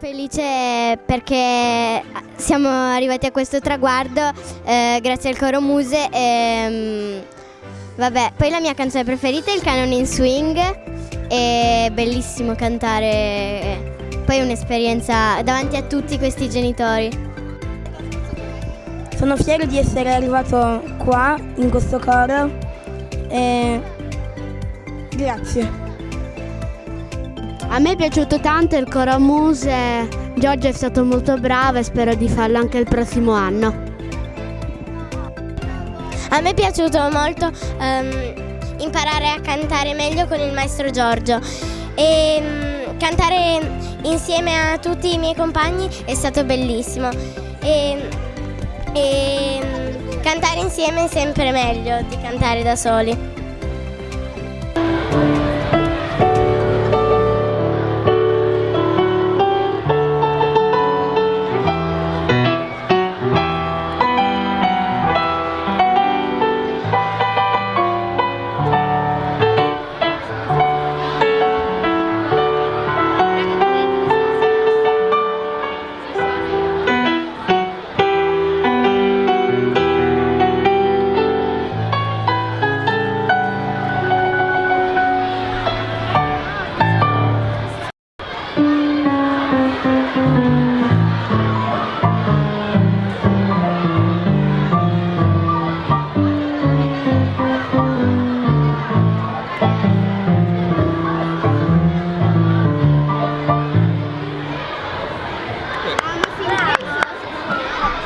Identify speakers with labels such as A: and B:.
A: Felice perché siamo arrivati a questo traguardo eh, grazie al coro Muse. E, mm, vabbè, poi la mia canzone preferita è il Canon in Swing. È bellissimo cantare. Poi è un'esperienza davanti a tutti questi genitori.
B: Sono fiero di essere arrivato qua in questo coro e grazie.
C: A me è piaciuto tanto il coro Muse, Giorgio è stato molto bravo e spero di farlo anche il prossimo anno.
D: A me è piaciuto molto um, imparare a cantare meglio con il maestro Giorgio e um, cantare insieme a tutti i miei compagni è stato bellissimo e, e um, cantare insieme è sempre meglio di cantare da soli.